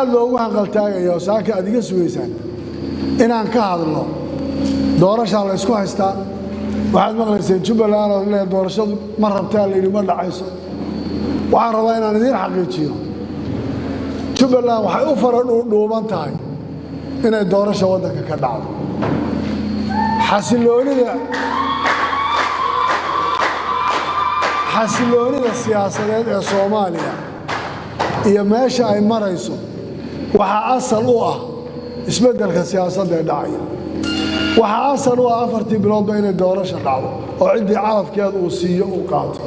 aad loogu hanqaltaagaya oo saaka aad iga sugaysaan inaan ka hadlo doorashaa la ysku haystaa waxaad maqlayseen jubbaland oo le doorashadu ma rabtaa layidhi ma dhacayso. Waxaan rabaa inaan idiin xaqiijiyo. Jubbaland waxay u fara dhuudhuuban tahay inay doorasha waddanka ka dhacdo. Xasiloonida xasiloonida siyaasadeed ee soomaaliya iyo meesha ay marayso waxaa asal u ah isbeddelka siyaasadda ee dhacaya. Waxaa asal u ah afartii biloodba inay doorasha dhacdo oo ciddii calafkeeda uu siiyo uu qaato.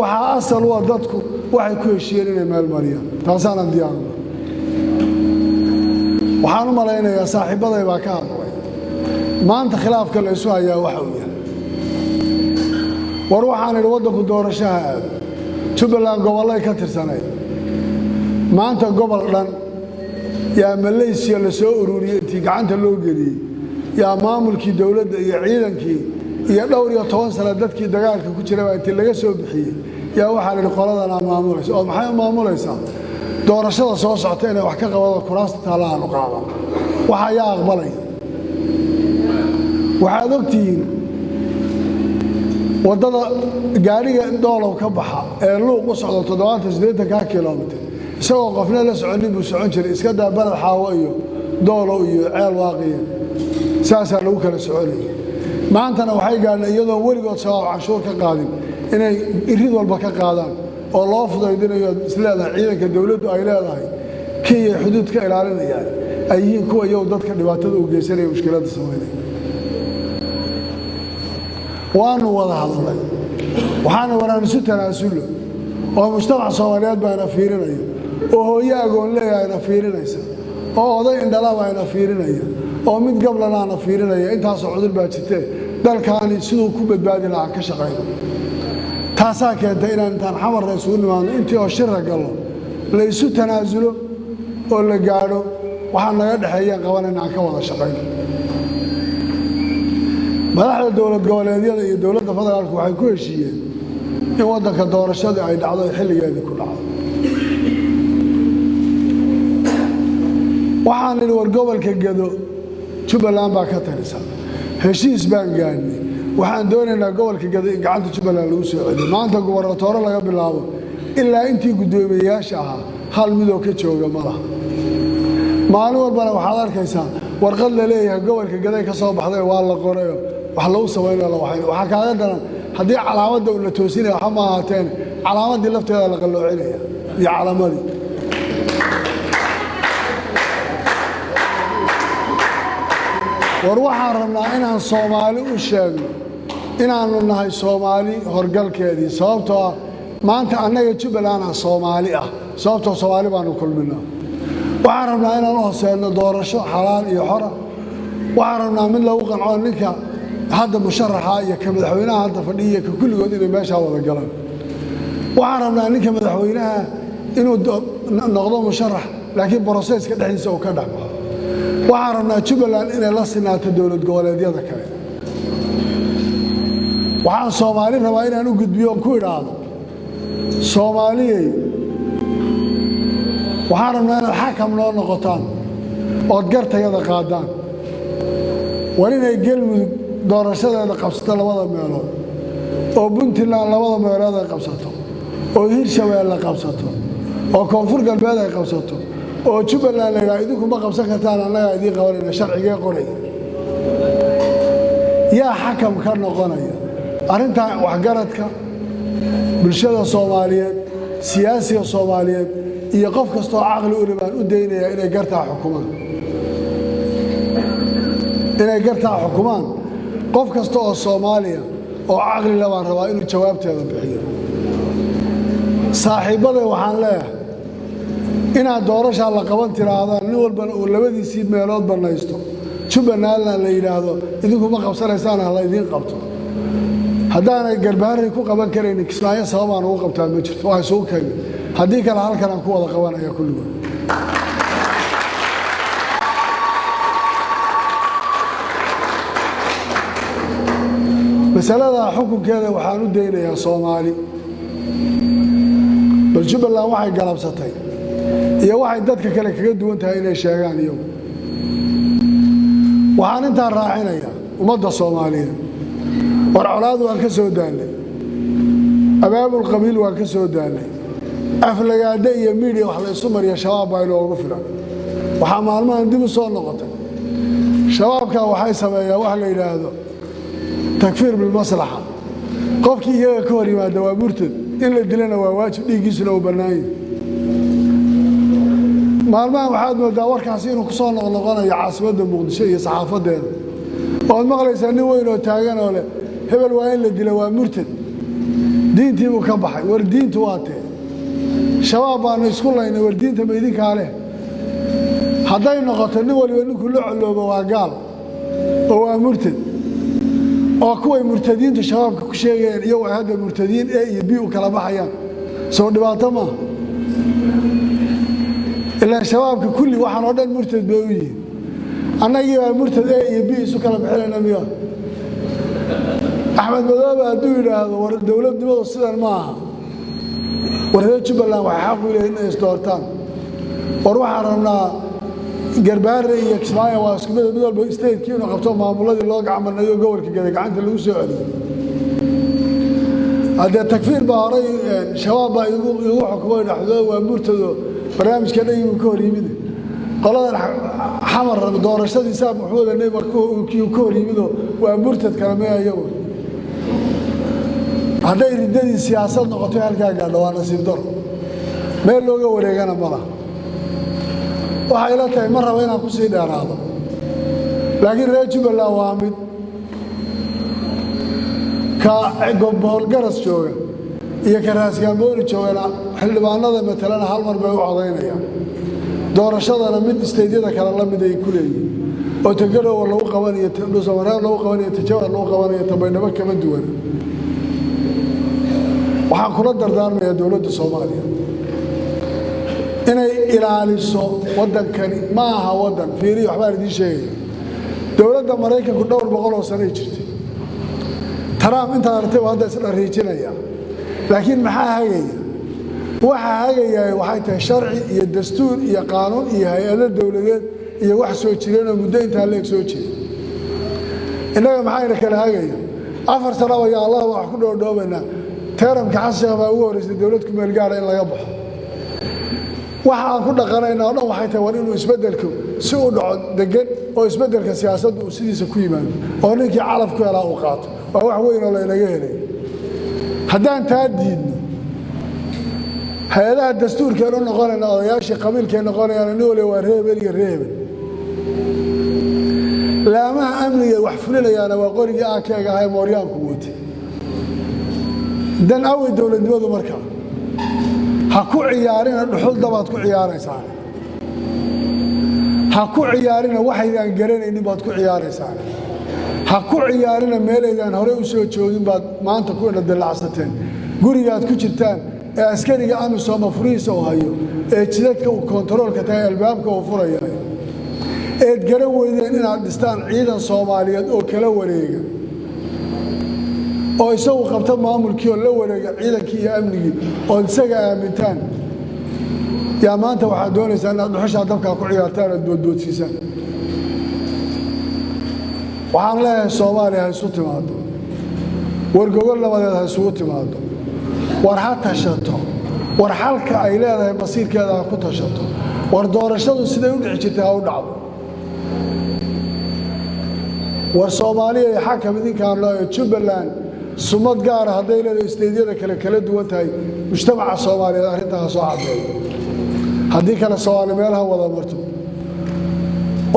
Waxaa asal u ah dadku waxay ku heshiiyeen inay meel mariyaan. Taasaanan diyaarna waxaan u malaynayaa saaxiibbaday baa ka hadlay. Maanta khilaafka la isu hayaa waxa uu yahay. War waxaan idhi waddanku doorashaha aado. Jubbaland gobollay ka tirsanayd. Maanta gobol dhan yaa malaysiya la soo ururiyey intii gacanta loo geliyey. Yaa maamulkii dowladda iyo ciidankii iyo dhowr iyo toban sana dadkii dagaalka ku jirabaa intii laga soo bixiyey. Yaa waxaa lidhi qoladanaa maamulaysa oo maxay u maamulaysaa doorashada soo socota inay wax ka qabado kuraasta taallahaanu qaadan. Waxa ayaa aqbalaya waxaad ogtihiin waddada gaadhiga doolow ka baxa ee luuq u socdo toddobaatan siddeetanka kilomitir isagoo qofna la soconin buu socon jiray. Iska daa baled xaawo iyo doolow iyo ceel waaqiya saasaa lagu kala soconaya maantana waxay gaadheen iyadoon weligood shabaab canshuur ka qaadin inay irid walba ka qaadaan oo loo fudaydinayo isleedahay ciidanka dowladdu ay leedahay kiyay xuduud ka ilaalinayaan ay yihiin kuwa iyagu dadka dhibaatada u geysanaya mushkiladda samaynaya waanu wada hadlay. Waxaana waraan isu tanaasullo oo mujtamac soomaaliyeed baa ina fiirinaya oo hooyo agoon leeyahayna fiirinaysa. Oo oday ina fiirinaya. Oo mid gablanaana fiirinaya. Intaasoo cudur baa jirtee dalkaani siduu ku badbaadi lahaa ka shaqayno taasaa keentay inaan intaan xamarna isugu nimaadno intii oo shira gallo la isu tanaasulo oo la gaadho waxaa naga dhexeeyaan qabanayna aan ka wada shaqayno madaxda dowlad goboleedyada iyo dowladda federaalku waxay ku heshiiyeen in waddanka doorashadii ay dhacdo xilligeedii ku dhacdo waxaan idhi war gobolka gedo jubbaland baa ka tarisa. Heshiis baan gaadhnay. Waxaan doonaynaa gobolka gedo in gacanta jubbaland lagu soo celiyo. Maanta gubernatoore laga bilaabo ilaa intii guddoomiyeyaasha ahaa hal midoo ka jooga ma laha. Maalin walbana waxaad arkaysaa warqad la leeyahay gobolka gaday ka soo baxday waa la qorayo. Wax lagu waxayna. Waxaa kaaga daran haddii calaamadda la toosinaya waxa ma ahaateen calaamaddii lafteeda la qalloocinaya iyo calaamadii war waxaan rabnaa inaan soomaali u sheegno inaannu nahay soomaali horgalkeedii sababtoo ah maanta annaga jubbaland ah soomaali ah sababtoo soomaali baanu kulminaa. Waxaan rabnaa inaan u hoseedno doorasho xalaal iyo xora waxaan rabnaa mid lagu qanco ninka hadda musharaxa iyo ka madaxweynaha hadda fadhiya ka kulligood inay meeshaa wada galaan. Waxaan rabnaa ninka madaxweynaha inuu noqdo musharax laakiin broseska dhexdiisa uu ka dhex baxo waxaan rabnaa jubbaland inay la sinaato dowlad goboleedyada kale. Waxaan soomaali rabaa inaan u gudbiyo on ku idhaahdo. Soomaaliyey waxaan rabnaa inaad xakam noo noqotaan ood gartayada qaadaan. War inay gelmudug doorashadeeda qabsato labada meelood oo puntland labada meelood ay qabsato oo hirshabeelle qabsato oo koonfur galbeed ay qabsato oo jubbaland laydhaha idinku ma qabsan kartaan annagaa idiin qabanayna sharcigee qoraya yaa xakam ka noqonaya. Arrintaa waxgaradka bulshada soomaaliyeed siyaasiga soomaaliyeed iyo qof kastoo caqli u ribaan u daynaya inay gartaa xukumaan. Inay gartaa xukumaan. Qof kasta oo soomaaliya oo caqli le baan rabaa inuu jawaabteeda bixiyo. Saaxiibbaday waxaan leeyahay inaad doorashaa la qaban tiraahdaan nin walbana uu labadiisii meelood bannaysto. Jubbalandna la yidhaahdo idinku ma qabsanaysaan ha laydiin qabto. Haddaanay garbaharray ku qaban karaynin kismaayo sababaan ugu qabtaa ma jirto. Waa isugu keenay. Haddii kale halkanaan ku wada qabanaya kulligood masalada xukunkeeda waxaan u daynayaa soomaali. Bal jubbaland waxay galabsatay iyo waxay dadka kale kaga duwan tahay inay sheegaan iyagu waxaan intaa raacinayaa ummadda soomaaliyeed. War colaad waan ka soo daallay. Abaabul qabiil waan ka soo daallay. Aflagaade iyo miidiya wax la isu mariya shabaab baa inoogu filan. Waxaa maalmahan dib u soo noqotay. Shabaabkaa waxay sameeyaan wax la yidhaahdo takfiir bilmaslaxa qofkii iyaga ka hor yimaada waa murtad. In la dilana waa waajib dhiiggiisuna uu bannaanya maalmahan waxaad moodaa warkaasi inuu ku soo noqnoqonayo caasimadda muqdisho iyo saxaafaddeeda oad maqlaysaa nin weyn oo taagan oo leh hebel waa in la dila waa murtad. Diintii buu ka baxay war diintu waa tee. Shabaab baanu isku laynay war diinta ma idinkaa leh. Hadday noqoto nin waliba ninkuu la coloobo waa gaal oo waa murtad. Oo kuway murtadiintu shabaabka ku sheegayaan iyagu hadda murtadiin e iyo b u kala baxayaan. Soo dhibaato maaha ilaa shabaabka kulli waxaan oo dhan murtad bay u yihiin annagii baa murtad e iyo b isu kala bixinayna miya axmed madoobe hadduu yidhaahdo war dowladnimadu sidan ma aha war reer jubbaland waxay xaq u leeyihiin inay isdoortaan war waxaan rabnaa garbaare iyo kismaayo waa isku mid walba statekii inuu qabto maamuladii loo gacmanayo gobolka gada gacanta lagu soo celiyo haddee takfiir baa horay shabaab baa igu xukumay dhaxdooda waa murtado barnaamijka dhagibuu ka hor yimid. Qoladan xamar doorashadii saa maxmuud kii ka hor yimido waa murtad kale maya iyagu hadday riddadii siyaasad noqotay halkaa gaadho waa nasiib daro meel looga wareegana ma laha. Waxay la tahay ma raba inaan ku sii dheeraado. Laakiin reer jubbaland waa mid ka boholgaras jooga iyo ka raasgaambooni joogana xildhibaanada matalena hal mar bay u codaynayaan doorashadana mid isteydyada kale la mid ay ku leeyihiin oo tagarowa lagu qabanayo dhuusamareer lagu qabanayo tajawar lagu qabanayo tabaydhabo kama duwana waxaan kula dardaarmayaa dowladda soomaaliya. Inay ilaaliso waddankani ma aha waddan fiiriya waxbaan idiin sheegaya dowladda maraykanku dhowr boqol oo sanay jirtay. Taraam intaad artay waa hadda isdhariijinaya laakiin maxaa hagaya waxaa hagayaa waxay tahay sharci iyo dastuur iyo qaanuun iyo hay'ado dowladeed iyo wax soo jireenoo muddo intaa leeg soo jira innaga maxayna kala hagaya afar sano ayaa allah wax ku dhoodhoobaynaa teeramka xasheekh baa ugu horreysay dowlad ku meel gaara in laga baxo. Waxa aan ku dhaqanayna oo dhan waxay tahay war inuu isbeddelku si u dhaco degan oo isbeddelka siyaasaddu uu sidiisa ku yimaado oo ninkii calaf ku helaa uu qaato. Waa wax weyn oo laynaga helay haddaan taa diidno hay'adaha dastuurkeen u noqonayna odayaashii qabiilkay noqonayaan nin waliba waa reebel iyo reebel. Laamaha amniga wax fulinayaana waa qorigii aakeega ahay mooryaanku watay dan awey dowladnimadu markaa ha ku ciyaarina dhuxul dabaad ku ciyaaraysaan ha ku ciyaarina waxaydaan garanaynin baad ku ciyaaraysaan ha ku ciyaarina meelaydaan horey u soo joogin baad maanta ku indhadilacsateen gurigaad ku jirtaan ee askariga amisooma furihiisa u hayo ee jidadka uu kontaroolka tahay albaabka uu furayahay eed garan weydeen inaad dhistaan ciidan soomaaliyeed oo kala wareega. Oo isagu qabta maamulkii oo la wareega ciidankii iyo amnigii ood isaga aamintaan. Yaa maanta waxaad doonaysaa inaad dhuxushaa dabkaa ku ciyaartaan oad boodboodsiisaan waxaan leeyahay soomaaliya ha isu timaado war gogol nabadeed ha isugu timaado war ha tashato. War xalka ay leedahay masiirkeeda ha ku tashato. War doorashadu siday u dhici jirtay ha u dhacdo. War soomaaliya iyo xakam idinkaan leeyo jubbaland sumad gaara hadday leedahay isteydyada kale kala duwan tahay mujtamaca soomaaliyeed arrintaa ha soo caddeeyo haddii kale soomaali meelaha wada marto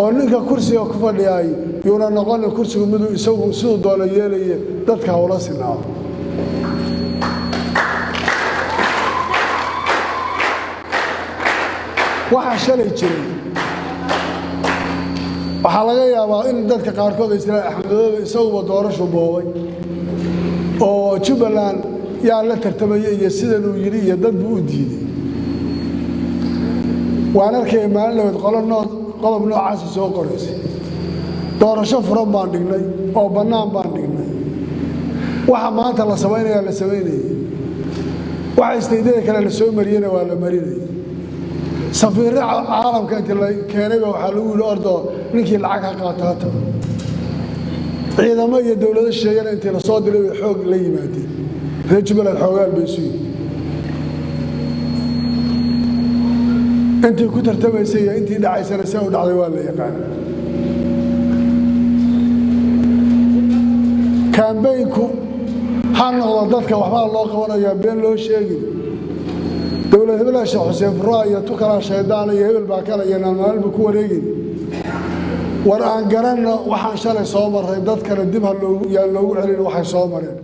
oo ninka kursiga ku fadhiyaay yuuna noqonin kursigu miduu isagu siduu doono yeelaye dadka hawla sinaado waxaa shalay jiray. Waxaa laga yaabaa in dadka qaarkood ay islaan axmedoobe isaguba doorashu boobay. Oo jubbaland yaa la tartamaya iyo sidanuu yidhi iyo dad buu u diiday. Waan arkaya maalin labayd qodob noocaasi soo qoraysay doorasho furan baan dhignay oo bannaan baan dhignay. Waxa maanta la samaynayaa la samaynayay waxa istaydyada kale la soo mariyena waa la marinayay safiirra caalamka inti la keenayba waxaa lagu yidhi ordoo ninkii lacag ha qaata ha ciidamo iyo dowlado sheegana intii la soo diray bay xoog la yimaadeen. Reer jubbaland xoogaal bay isu intii ku tartamaysay intii dhacaysana see u dhacday waa la yaqaan kaambeynku ha noqdo dadka waxbaa loo qabanayaa been loo sheegin. Dowlad hebela sheekh xuseen furua iyo tukalaa shaydaan iyo hebel baa kale iyo naalmaalba ku wareegin. War aan garanno waxaan shalay soo marray dadkana dib ha yaan loogu celin waxay soo mareen